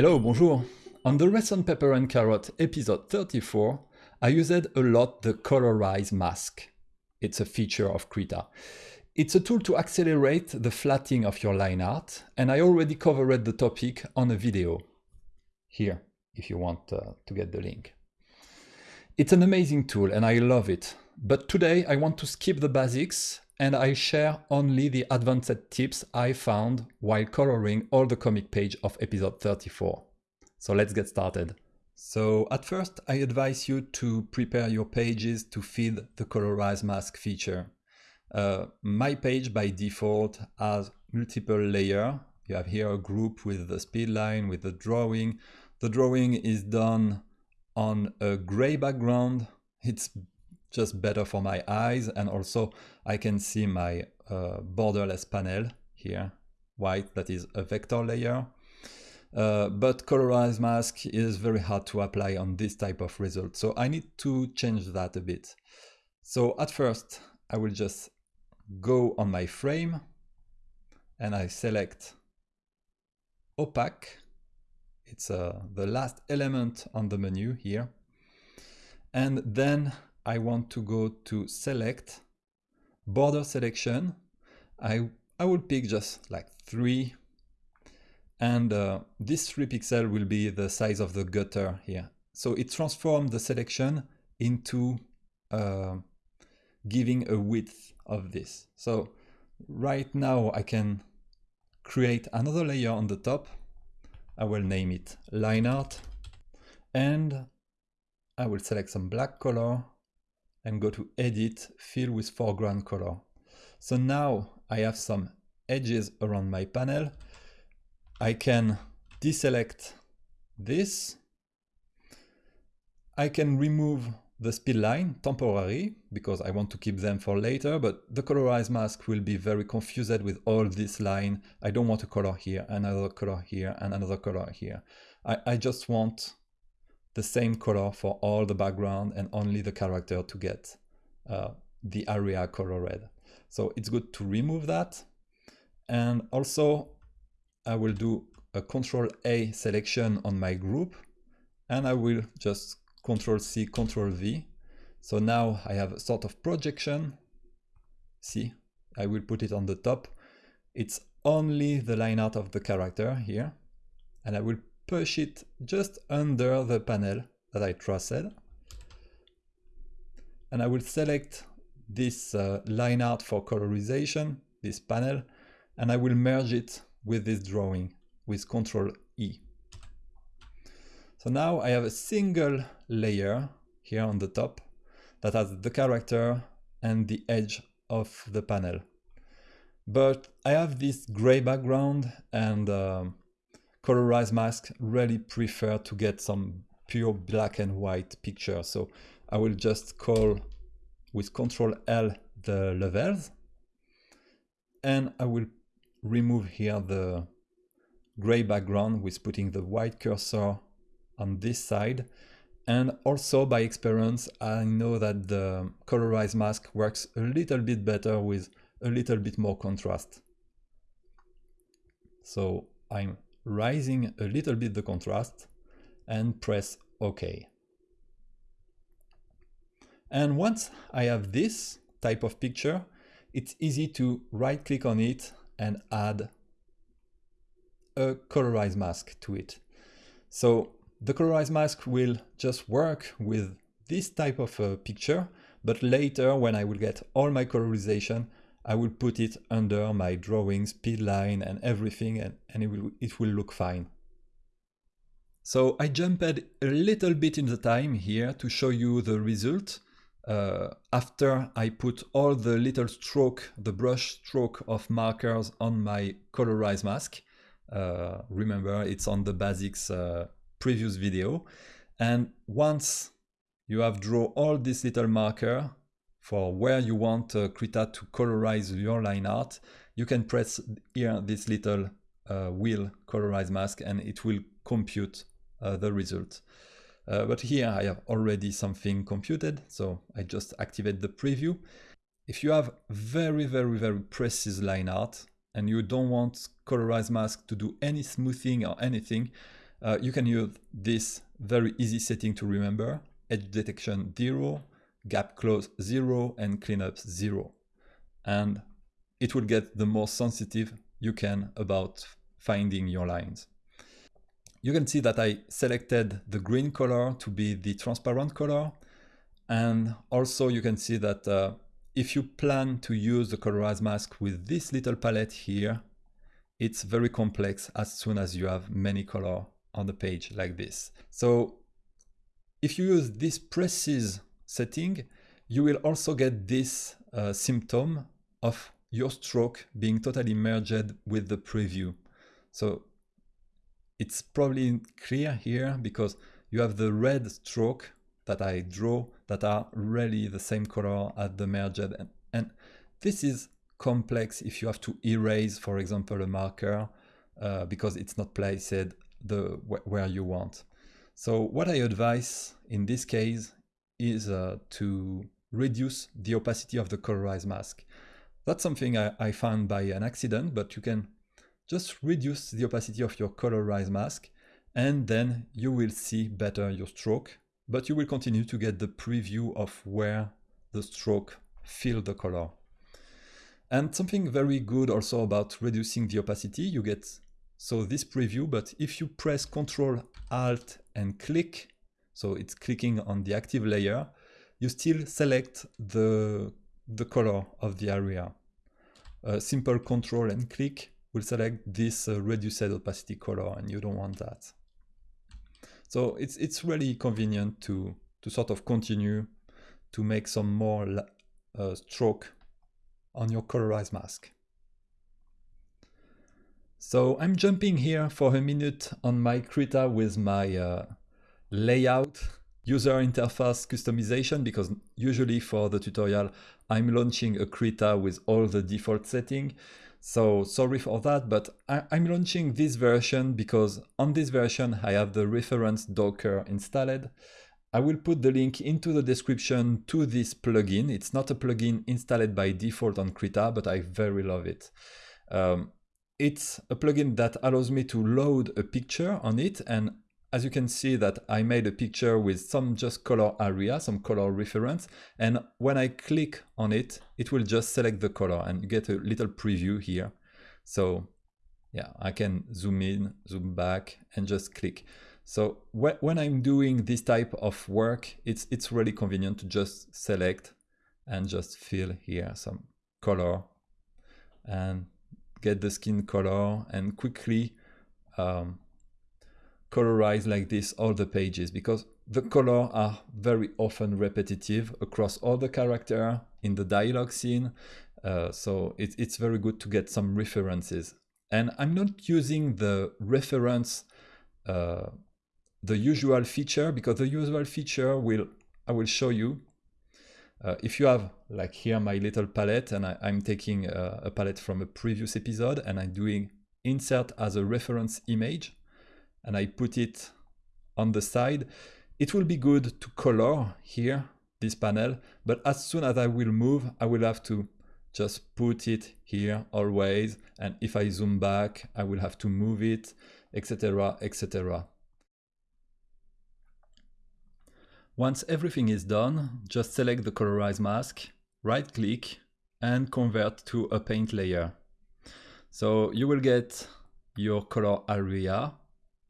Hello, bonjour. On the recent Pepper and Carrot episode 34, I used a lot the Colorize mask. It's a feature of Krita. It's a tool to accelerate the flatting of your line art, and I already covered the topic on a video. Here, if you want uh, to get the link. It's an amazing tool and I love it. But today I want to skip the basics and I share only the advanced tips I found while coloring all the comic page of episode 34. So let's get started. So at first I advise you to prepare your pages to feed the colorize mask feature. Uh, my page by default has multiple layer. You have here a group with the speed line, with the drawing. The drawing is done on a gray background. It's just better for my eyes and also I can see my uh, borderless panel here, white, that is a vector layer. Uh, but colorized mask is very hard to apply on this type of result. So I need to change that a bit. So at first I will just go on my frame and I select opaque. It's uh, the last element on the menu here. And then I want to go to select border selection. I, I will pick just like three and uh, this three pixel will be the size of the gutter here. So it transforms the selection into uh, giving a width of this. So right now I can create another layer on the top. I will name it line art and I will select some black color and go to edit, fill with foreground color. So now I have some edges around my panel. I can deselect this. I can remove the speed line temporary because I want to keep them for later, but the colorize mask will be very confused with all this line. I don't want a color here, another color here, and another color here. I, I just want the same color for all the background and only the character to get uh, the area color red. So it's good to remove that. And also I will do a control A selection on my group and I will just control C, control V. So now I have a sort of projection. See, I will put it on the top. It's only the line art of the character here. And I will push it just under the panel that I traced. And I will select this uh, line art for colorization, this panel, and I will merge it with this drawing with Control E. So now I have a single layer here on the top that has the character and the edge of the panel. But I have this gray background and um, colorize mask really prefer to get some pure black and white picture. So I will just call with Control L the levels and I will remove here the gray background with putting the white cursor on this side and also by experience I know that the colorize mask works a little bit better with a little bit more contrast. So I'm rising a little bit the contrast and press OK. And once I have this type of picture, it's easy to right click on it and add a colorize mask to it. So the colorize mask will just work with this type of a picture, but later when I will get all my colorization, I will put it under my drawing speed line and everything and, and it, will, it will look fine. So I jumped a little bit in the time here to show you the result. Uh, after I put all the little stroke, the brush stroke of markers on my colorize mask. Uh, remember, it's on the basics uh, previous video. And once you have draw all this little marker, for where you want uh, Krita to colorize your line art, you can press here this little uh, wheel colorize mask and it will compute uh, the result. Uh, but here I have already something computed, so I just activate the preview. If you have very, very, very precise line art and you don't want colorize mask to do any smoothing or anything, uh, you can use this very easy setting to remember, edge detection 0, gap close 0, and cleanup 0. And it will get the more sensitive you can about finding your lines. You can see that I selected the green color to be the transparent color. And also you can see that uh, if you plan to use the colorize mask with this little palette here, it's very complex as soon as you have many color on the page like this. So if you use this precise setting, you will also get this uh, symptom of your stroke being totally merged with the preview. So it's probably clear here because you have the red stroke that I draw that are really the same color as the merged. And, and this is complex if you have to erase, for example, a marker uh, because it's not placed the where you want. So what I advise in this case is uh, to reduce the opacity of the colorized mask. That's something I, I found by an accident, but you can just reduce the opacity of your colorized mask and then you will see better your stroke, but you will continue to get the preview of where the stroke fill the color. And something very good also about reducing the opacity, you get so this preview, but if you press Control Alt and click, so it's clicking on the active layer, you still select the, the color of the area. A simple Control and click will select this uh, reduced opacity color and you don't want that. So it's, it's really convenient to, to sort of continue to make some more uh, stroke on your colorized mask. So I'm jumping here for a minute on my Krita with my uh, layout user interface customization because usually for the tutorial I'm launching a Krita with all the default setting. So sorry for that, but I am launching this version because on this version I have the reference Docker installed. I will put the link into the description to this plugin. It's not a plugin installed by default on Krita, but I very love it. Um, it's a plugin that allows me to load a picture on it and as you can see that I made a picture with some just color area, some color reference, and when I click on it, it will just select the color and you get a little preview here. So yeah, I can zoom in, zoom back, and just click. So wh when I'm doing this type of work, it's, it's really convenient to just select and just fill here some color and get the skin color and quickly um, colorize like this all the pages because the color are very often repetitive across all the character in the dialogue scene. Uh, so it, it's very good to get some references. And I'm not using the reference, uh, the usual feature, because the usual feature will, I will show you. Uh, if you have, like here, my little palette, and I, am taking a, a palette from a previous episode, and I'm doing insert as a reference image, and I put it on the side, it will be good to color here, this panel, but as soon as I will move, I will have to just put it here always. And if I zoom back, I will have to move it, etc, etc. Once everything is done, just select the colorize mask, right click and convert to a paint layer. So you will get your color area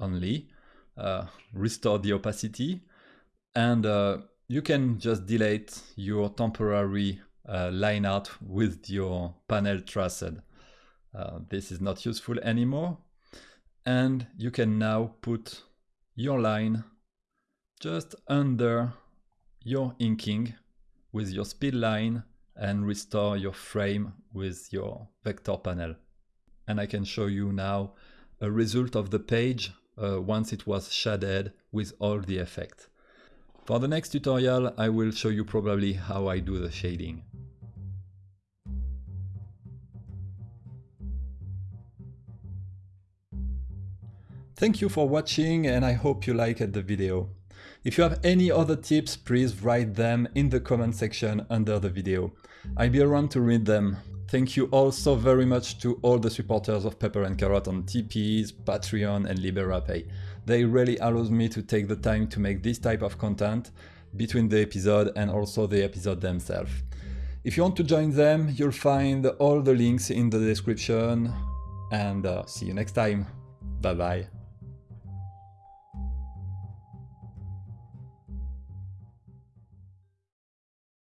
only, uh, restore the opacity, and uh, you can just delete your temporary uh, line art with your panel traced. Uh, this is not useful anymore. And you can now put your line just under your inking with your speed line and restore your frame with your vector panel. And I can show you now a result of the page uh, once it was shaded with all the effect. For the next tutorial I will show you probably how I do the shading. Thank you for watching and I hope you liked the video. If you have any other tips, please write them in the comment section under the video. I'll be around to read them. Thank you also very much to all the supporters of Pepper and Carrot on Tipeee, Patreon and LiberaPay. They really allows me to take the time to make this type of content between the episode and also the episode themselves. If you want to join them, you'll find all the links in the description and uh, see you next time. Bye bye.